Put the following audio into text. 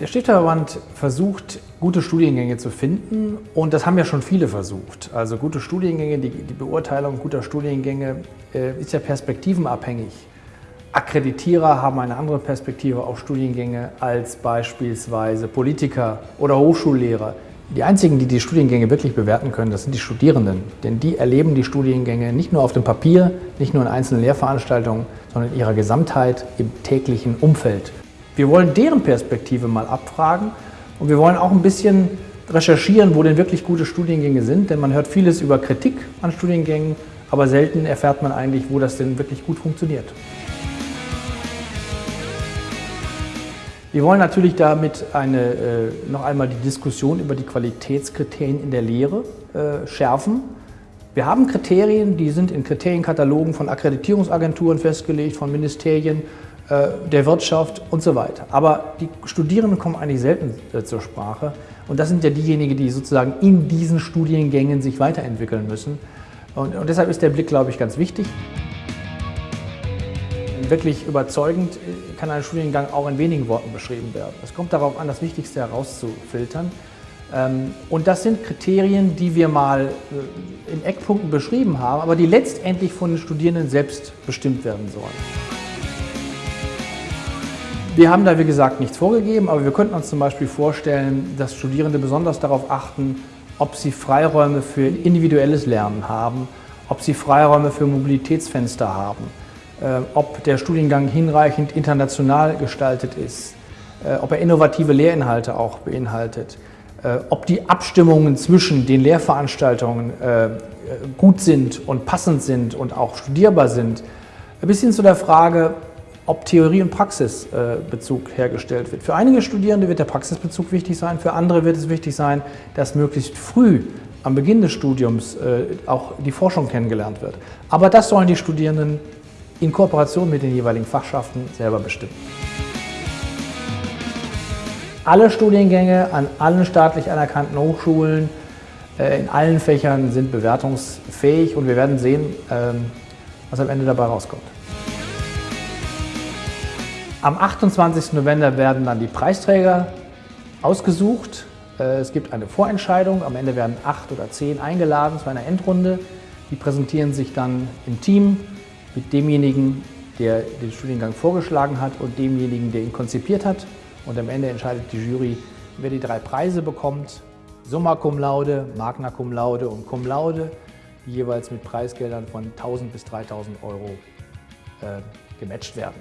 Der Stifterverband versucht, gute Studiengänge zu finden und das haben ja schon viele versucht. Also gute Studiengänge, die, die Beurteilung guter Studiengänge äh, ist ja perspektivenabhängig. Akkreditierer haben eine andere Perspektive auf Studiengänge als beispielsweise Politiker oder Hochschullehrer. Die einzigen, die die Studiengänge wirklich bewerten können, das sind die Studierenden. Denn die erleben die Studiengänge nicht nur auf dem Papier, nicht nur in einzelnen Lehrveranstaltungen, sondern in ihrer Gesamtheit im täglichen Umfeld. Wir wollen deren Perspektive mal abfragen und wir wollen auch ein bisschen recherchieren, wo denn wirklich gute Studiengänge sind, denn man hört vieles über Kritik an Studiengängen, aber selten erfährt man eigentlich, wo das denn wirklich gut funktioniert. Wir wollen natürlich damit eine, äh, noch einmal die Diskussion über die Qualitätskriterien in der Lehre äh, schärfen. Wir haben Kriterien, die sind in Kriterienkatalogen von Akkreditierungsagenturen festgelegt, von Ministerien, der Wirtschaft und so weiter. Aber die Studierenden kommen eigentlich selten äh, zur Sprache und das sind ja diejenigen, die sozusagen in diesen Studiengängen sich weiterentwickeln müssen. Und, und deshalb ist der Blick, glaube ich, ganz wichtig. Wirklich überzeugend äh, kann ein Studiengang auch in wenigen Worten beschrieben werden. Es kommt darauf an, das Wichtigste herauszufiltern. Ähm, und das sind Kriterien, die wir mal in Eckpunkten beschrieben haben, aber die letztendlich von den Studierenden selbst bestimmt werden sollen. Wir haben da, wie gesagt, nichts vorgegeben, aber wir könnten uns zum Beispiel vorstellen, dass Studierende besonders darauf achten, ob sie Freiräume für individuelles Lernen haben, ob sie Freiräume für Mobilitätsfenster haben, äh, ob der Studiengang hinreichend international gestaltet ist, äh, ob er innovative Lehrinhalte auch beinhaltet, äh, ob die Abstimmungen zwischen den Lehrveranstaltungen gut sind und passend sind und auch studierbar sind, bis hin zu der Frage, ob Theorie und Praxisbezug hergestellt wird. Für einige Studierende wird der Praxisbezug wichtig sein, für andere wird es wichtig sein, dass möglichst früh am Beginn des Studiums äh, auch die Forschung kennengelernt wird. Aber das sollen die Studierenden in Kooperation mit den jeweiligen Fachschaften selber bestimmen. Alle Studiengänge an allen staatlich anerkannten Hochschulen äh, in allen Fächern sind bewertungsfähig und wir werden sehen, ähm, was am Ende dabei rauskommt. Am 28. November werden dann die Preisträger ausgesucht. Äh, es gibt eine Vorentscheidung. Am Ende werden acht oder zehn eingeladen zu einer Endrunde. Die präsentieren sich dann im Team mit demjenigen, der den Studiengang vorgeschlagen hat und demjenigen, der ihn konzipiert hat. Und am Ende entscheidet die Jury, wer die drei Preise bekommt. Summa Cum Laude, Magna Cum Laude und Cum Laude, die jeweils mit Preisgeldern von 1000 bis 3000 Euro äh, gematcht werden.